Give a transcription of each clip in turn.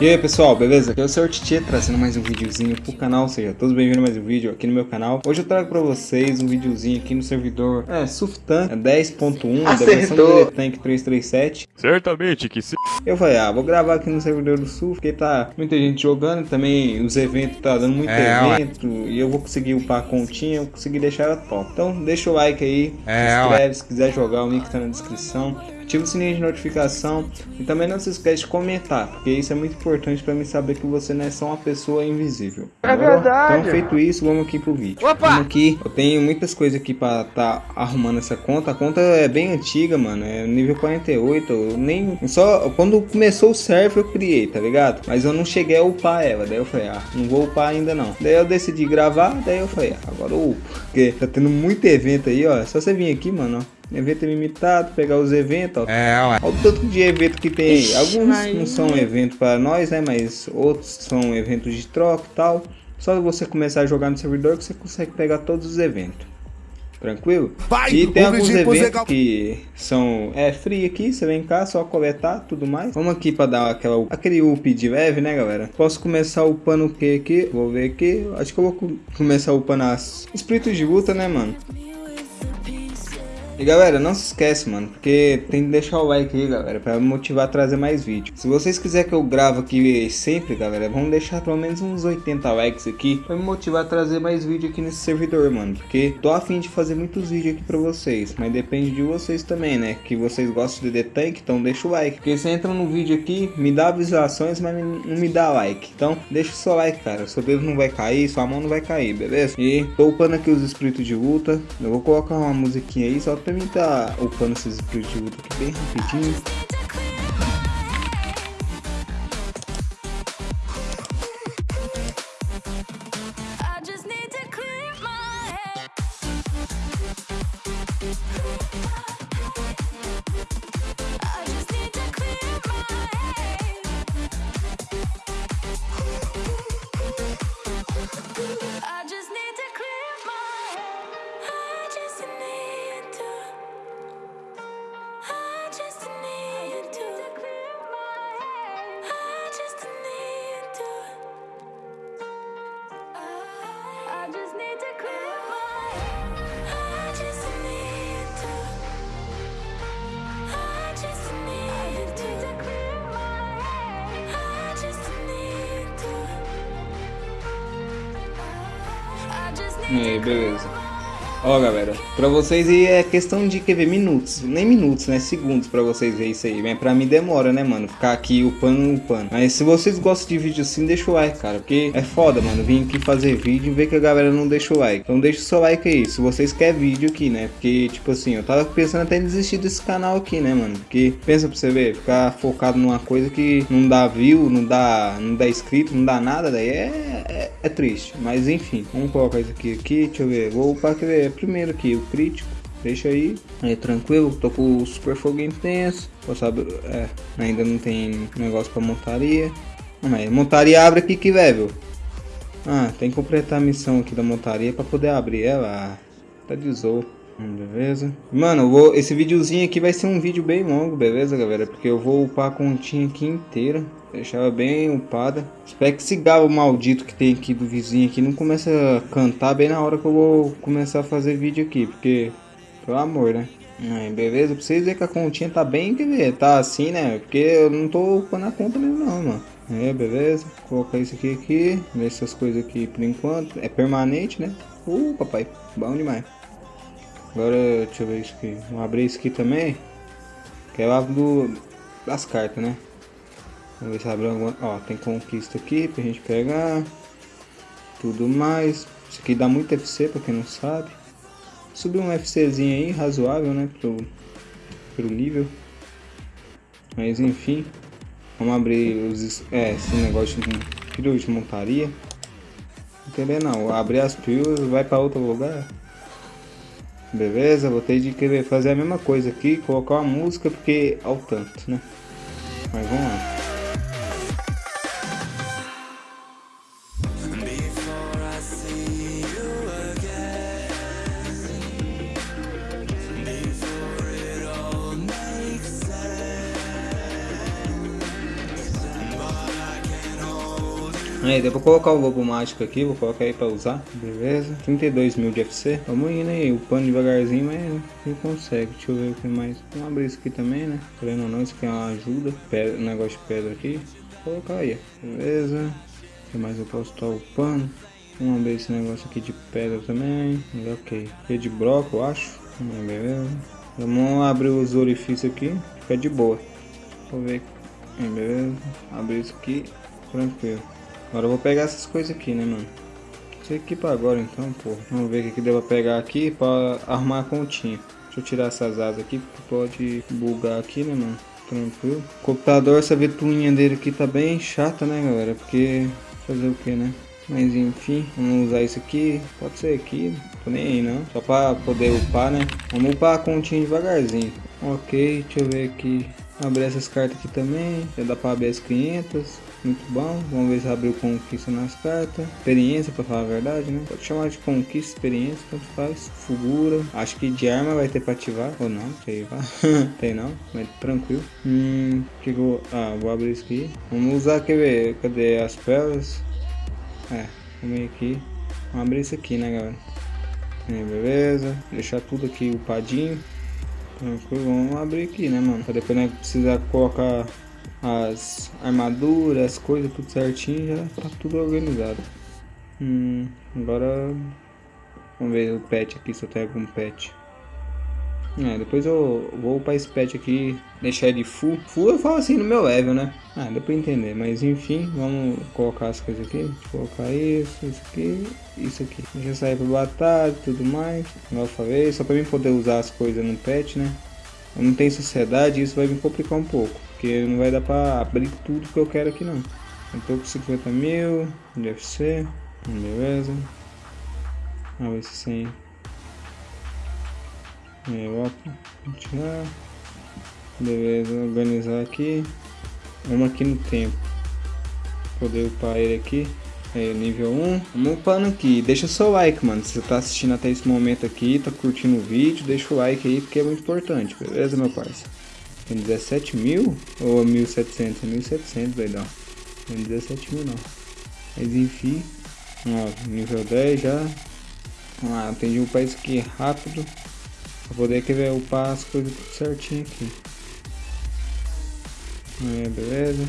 E aí pessoal, beleza? Aqui é o Sr. Titi trazendo mais um videozinho pro canal, seja todos bem-vindos a mais um vídeo aqui no meu canal. Hoje eu trago pra vocês um videozinho aqui no servidor é, Suftan é 10.1 da versão do Tank 337. Certamente que sim. Eu falei, ah, vou gravar aqui no servidor do Suf, porque tá muita gente jogando, também os eventos tá dando muito é, evento, ué. e eu vou conseguir upar a continha, eu consegui deixar ela top. Então deixa o like aí, é, se inscreve ué. se quiser jogar, o link tá na descrição ativa o sininho de notificação e também não se esquece de comentar, porque isso é muito importante para mim saber que você não é só uma pessoa invisível. É verdade. Então, feito isso, vamos aqui pro vídeo. Opa! Vamos aqui, eu tenho muitas coisas aqui para tá arrumando essa conta. A conta é bem antiga, mano, é nível 48. Eu nem só quando começou o server eu criei, tá ligado? Mas eu não cheguei a upar ela. Daí eu falei, ah, não vou upar ainda não. Daí eu decidi gravar, daí eu falei, ah, agora eu upo, porque tá tendo muito evento aí, ó. É só você vir aqui, mano, ó. Evento limitado, pegar os eventos, ó. É, ué. Olha o tanto de evento que tem aí. Alguns não são evento para nós, né? Mas outros são eventos de troca e tal. Só você começar a jogar no servidor que você consegue pegar todos os eventos. Tranquilo? Pai, e tem alguns eventos que são é free aqui, você vem cá, só coletar tudo mais. Vamos aqui para dar aquela, aquele up de leve, né, galera? Posso começar upando o que aqui? Vou ver aqui. Acho que eu vou começar upando as espíritos de luta, né, mano? E galera, não se esquece, mano, porque tem que deixar o like aí, galera, pra me motivar a trazer mais vídeos. Se vocês quiserem que eu grave aqui sempre, galera, vamos deixar pelo menos uns 80 likes aqui pra me motivar a trazer mais vídeo aqui nesse servidor, mano. Porque tô afim de fazer muitos vídeos aqui pra vocês, mas depende de vocês também, né? Que vocês gostam de The Tank, então deixa o like. Porque você entra no vídeo aqui, me dá visualizações, mas não me dá like. Então deixa o seu like, cara. Seu dedo não vai cair, sua mão não vai cair, beleza? E tô upando aqui os espíritos de luta. Eu vou colocar uma musiquinha aí, só mim tá upando esses split aqui bem rapidinho. E aí, beleza. Ó, galera, pra vocês aí é questão de, quer ver, minutos, nem minutos, né, segundos pra vocês ver isso aí, mas pra mim demora, né, mano, ficar aqui upando, upando. Mas se vocês gostam de vídeo assim, deixa o like, cara, porque é foda, mano, vim aqui fazer vídeo e ver que a galera não deixa o like. Então deixa o seu like aí, se vocês querem vídeo aqui, né, porque, tipo assim, eu tava pensando até em desistir desse canal aqui, né, mano, porque, pensa pra você ver, ficar focado numa coisa que não dá view, não dá, não dá inscrito, não dá nada, daí é, é, é triste. Mas enfim, vamos colocar isso aqui, aqui, deixa eu ver, vou upar, quer ver, primeiro aqui, o crítico. Deixa aí, aí tranquilo, tô com o super fogo intenso. Sabe, é, ainda não tem negócio pra montaria. Mas montaria abre aqui que level. Ah, tem que completar a missão aqui da montaria pra poder abrir ela. Tá de zou. Hum, beleza. Mano, vou, esse videozinho aqui vai ser um vídeo bem longo, beleza, galera? Porque eu vou upar a continha aqui inteira. Deixar ela bem upada. Espero que esse galo maldito que tem aqui do vizinho aqui não comece a cantar bem na hora que eu vou começar a fazer vídeo aqui. Porque, pelo amor, né? Aí, beleza, pra vocês verem que a continha tá bem, quer ver, tá assim, né? Porque eu não tô upando a conta mesmo não, mano. Aí, beleza. Colocar isso aqui aqui. Essas coisas aqui por enquanto. É permanente, né? Uh, papai. Bom demais. Agora, deixa eu ver isso aqui. Vou abrir isso aqui também. Que é lá do, das cartas, né? Vamos ver se abre alguma... Ó, tem conquista aqui pra gente pegar. Tudo mais. Isso aqui dá muito FC pra quem não sabe. Subir um FCzinho aí, razoável, né? Pro, pro nível. Mas enfim. Vamos abrir os... É, esse negócio de pilhas de montaria. Entendeu? Não, abrir as pilhas, vai pra outro lugar. Beleza, vou ter de querer fazer a mesma coisa aqui, colocar uma música porque ao tanto, né? Mas vamos lá. Aí, deu pra colocar o lobo mágico aqui, vou colocar aí pra usar, beleza? 32 mil de FC, vamos indo aí, o pano devagarzinho, mas não consegue, deixa eu ver o que mais. Vamos abrir isso aqui também, né? Querendo ou não, isso aqui é uma ajuda, pedra, negócio de pedra aqui, vou colocar aí, beleza? O que mais eu posso estar o pano? Vamos abrir esse negócio aqui de pedra também, ok. Aqui é de broco, eu acho, beleza? Vamos abrir os orifícios aqui, fica de boa. Vou ver, beleza? Abrir isso aqui, tranquilo. Agora eu vou pegar essas coisas aqui, né, mano? Aqui pra agora, então, pô. Vamos ver o que deu pra pegar aqui pra arrumar a continha. Deixa eu tirar essas asas aqui, porque pode bugar aqui, né, mano? Tranquilo. O computador, essa ventoinha dele aqui tá bem chata, né, galera? Porque fazer o que, né? Mas enfim, vamos usar isso aqui. Pode ser aqui, tô nem aí não. Só pra poder upar, né? Vamos upar a continha devagarzinho. Ok, deixa eu ver aqui. Abrir essas cartas aqui também. Já dá pra abrir as 500. Muito bom. Vamos ver se abriu conquista nas cartas. Experiência, pra falar a verdade, né? Pode chamar de conquista, experiência, tanto faz. Fugura. Acho que de arma vai ter pra ativar. Ou não, sei lá. Tem não, mas tranquilo. Hum, que vou... Ah, vou abrir isso aqui. Vamos usar, quer ver? Cadê as pérolas? É, vamos aqui. Vamos abrir isso aqui, né, galera? É, beleza. Deixar tudo aqui upadinho. Vamos abrir aqui, né, mano? Pra depois né, precisar colocar as armaduras, as coisas, tudo certinho, já tá tudo organizado. Hum, agora vamos ver o pet aqui, se eu tenho algum pet. É, depois eu vou para esse pet aqui, deixar ele full. Full eu falo assim no meu level, né? Ah, deu pra entender, mas enfim, vamos colocar as coisas aqui. colocar isso, isso aqui, isso aqui. Deixa sair pra batalha e tudo mais. Como eu falei, só pra mim poder usar as coisas no pet, né? Eu não tenho sociedade isso vai me complicar um pouco. Porque não vai dar pra abrir tudo que eu quero aqui não. Eu tô com 50 mil, deve ser. Beleza. Vamos ver se sem é, opa, tirar. Beleza, organizar aqui. Vamos aqui no tempo. Poder upar ele aqui. É, nível 1. Vamos upando aqui. Deixa o seu like, mano. Se você tá assistindo até esse momento aqui, tá curtindo o vídeo, deixa o like aí, porque é muito importante. Beleza, meu parceiro? Tem 17 mil? Ou 1700? É 1700, vai dar. Tem 17 mil não. Mas enfim. Ó, nível 10 já. Atendi o país aqui rápido. Pra poder querer upar as coisas tudo certinho aqui. É, beleza.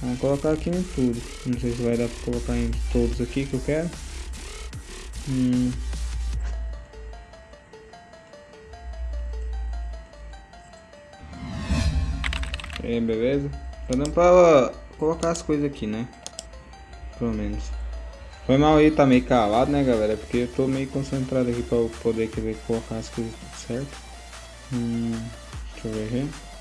Vamos colocar aqui em tudo. Não sei se vai dar pra colocar em todos aqui que eu quero. Hum. É, beleza. Tá dando pra colocar as coisas aqui, né? Pelo menos. Foi mal aí, tá meio calado, né, galera? Porque eu tô meio concentrado aqui pra eu poder querer colocar as coisas certo. Hum, deixa eu ver aqui.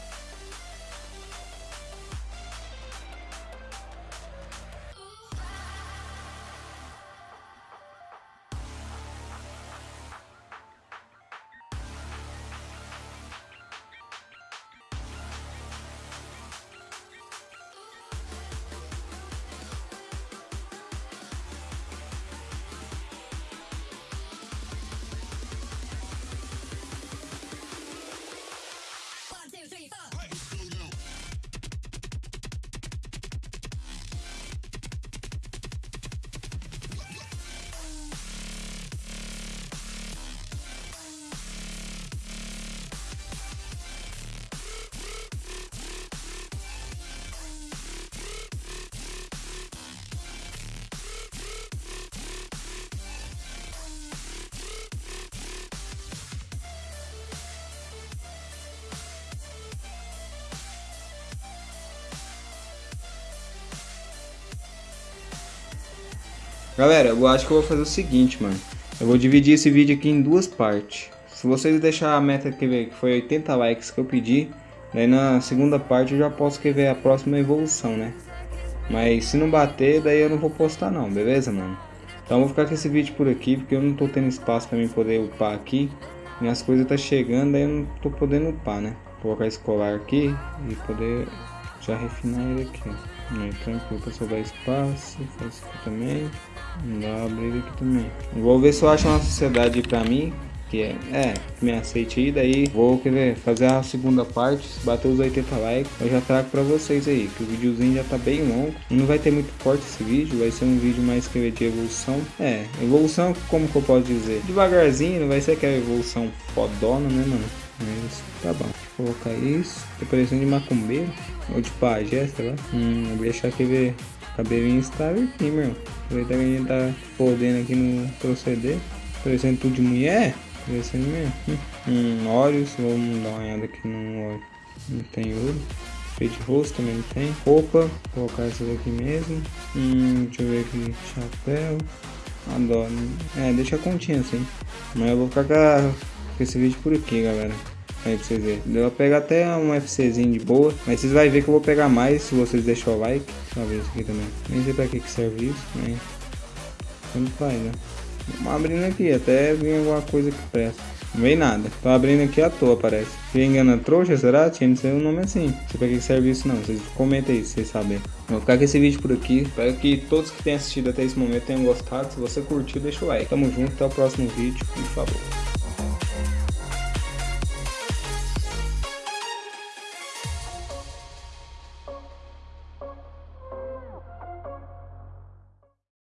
Galera, eu acho que eu vou fazer o seguinte, mano. Eu vou dividir esse vídeo aqui em duas partes. Se vocês deixar a meta que, foi 80 likes que eu pedi, daí na segunda parte eu já posso ver a próxima evolução, né? Mas se não bater, daí eu não vou postar não, beleza, mano? Então eu vou ficar com esse vídeo por aqui, porque eu não tô tendo espaço pra mim poder upar aqui. Minhas coisas tá chegando, daí eu não tô podendo upar, né? Vou colocar esse colar aqui e poder já refinar ele aqui, ó. Tranquilo, pra sobrar espaço, faz isso aqui também. Dá abrir aqui também. Vou ver se eu acho uma sociedade pra mim. que é, é, me aceite aí, daí vou querer fazer a segunda parte, se bater os 80 likes, eu já trago pra vocês aí, que o videozinho já tá bem longo, não vai ter muito corte esse vídeo, vai ser um vídeo mais que de evolução, é, evolução, como que eu posso dizer, devagarzinho, não vai ser aquela evolução fodona, né, mano, mas tá bom, vou colocar isso, tô parecendo de macumbeiro, ou de pajé, sei lá, hum, vou deixar aqui ver cabelinho estável aqui, meu. Aproveitar que a gente tá podendo aqui no proceder. Parecendo tudo de mulher. Parecendo mesmo. Hum, óleos. Vamos dar uma olhada aqui no óleo. Não tem ouro. Feito de rosto também não tem. Roupa. Vou colocar essa daqui mesmo. Hum, deixa eu ver aqui. Chapéu. Adoro. É, deixa a continha assim. Mas eu vou ficar com esse vídeo por aqui, galera. Aí pra vocês verem. Pra pegar até um FCzinho de boa. Mas vocês vão ver que eu vou pegar mais se vocês deixarem o like. Deixa eu ver isso aqui também. Nem sei pra que, que serve isso, mas. Faz, né? Vamos abrindo aqui, até vir alguma coisa que presta. Não vem nada. Tô abrindo aqui à toa, parece. Se engana trouxa, será? Tinha de ser um nome assim. Não sei pra que serve isso não. Vocês comentem aí se vocês sabem. Vou ficar com esse vídeo por aqui. Espero que todos que tenham assistido até esse momento tenham gostado. Se você curtiu, deixa o like. Tamo junto, até o próximo vídeo. Por favor.